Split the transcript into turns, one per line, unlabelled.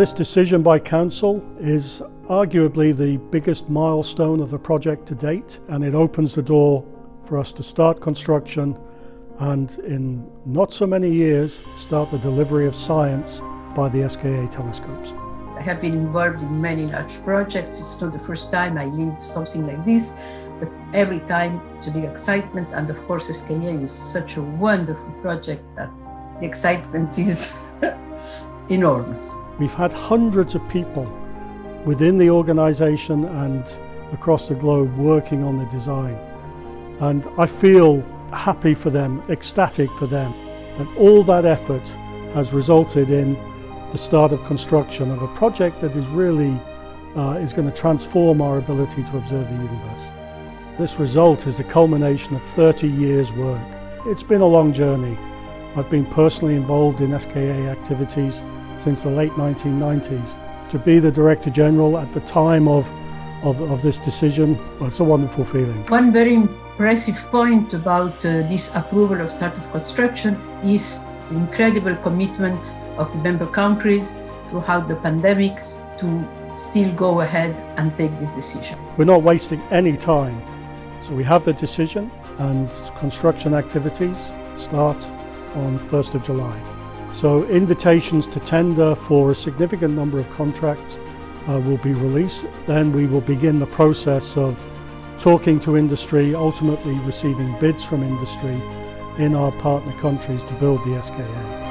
This decision by Council is arguably the biggest milestone of the project to date and it opens the door for us to start construction and in not so many years start the delivery of science by the SKA telescopes.
I have been involved in many large projects. It's not the first time I leave something like this, but every time a big excitement. And of course, SKA is such a wonderful project that the excitement is enormous.
We've had hundreds of people within the organisation and across the globe working on the design. And I feel happy for them, ecstatic for them. And all that effort has resulted in the start of construction of a project that is really uh, is going to transform our ability to observe the universe. This result is a culmination of 30 years work. It's been a long journey. I've been personally involved in SKA activities since the late 1990s. To be the Director General at the time of, of, of this decision, well, it's a wonderful feeling.
One very impressive point about uh, this approval of start of construction is the incredible commitment of the member countries throughout the pandemics to still go ahead and take this decision.
We're not wasting any time. So we have the decision and construction activities start on 1st of July. So invitations to tender for a significant number of contracts uh, will be released. Then we will begin the process of talking to industry, ultimately receiving bids from industry in our partner countries to build the SKA.